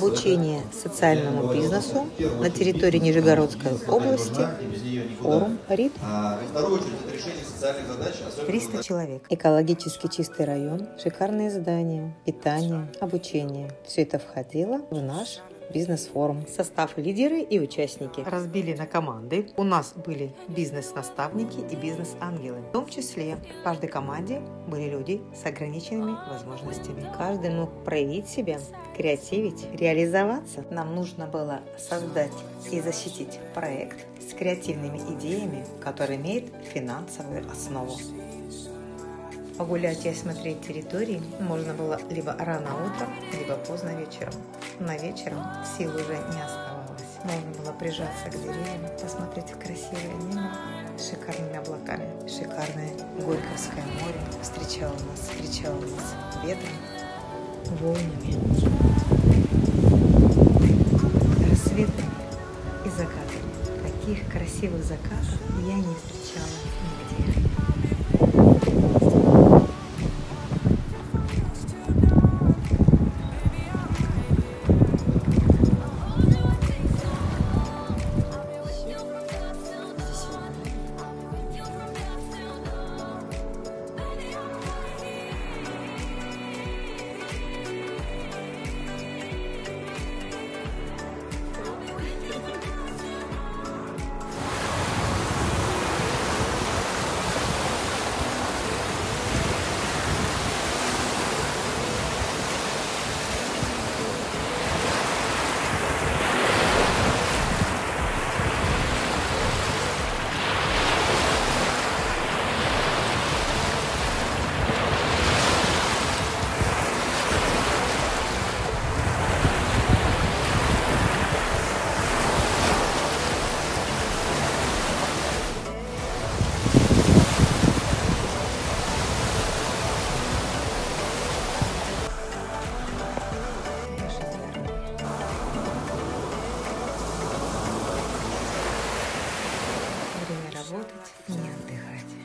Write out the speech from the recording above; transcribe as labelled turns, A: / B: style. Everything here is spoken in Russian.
A: Обучение социальному бизнесу на территории Нижегородской области. Форум РИД.
B: А, во вторую очередь, это решение социальных задач. особенно
A: 300 человек. Экологически чистый район, шикарные здания, питание, обучение. Все это входило в наш бизнес-форум. Состав лидеры и участники разбили на команды. У нас были бизнес-наставники и бизнес-ангелы. В том числе в каждой команде были люди с ограниченными возможностями. Каждый мог проявить себя, креативить, реализоваться. Нам нужно было создать и защитить проект с креативными идеями, который имеет финансовую основу. Погулять и осмотреть территории можно было либо рано утром, либо поздно вечером. На вечером сил уже не оставалось. Можно было прижаться к деревьям, посмотреть красивое небо с шикарными облаками. Шикарное Горьковское море встречало нас, встречало нас ветром, волнами, рассветами и закатами. Таких красивых закатов я не встречала работать, не отдыхать.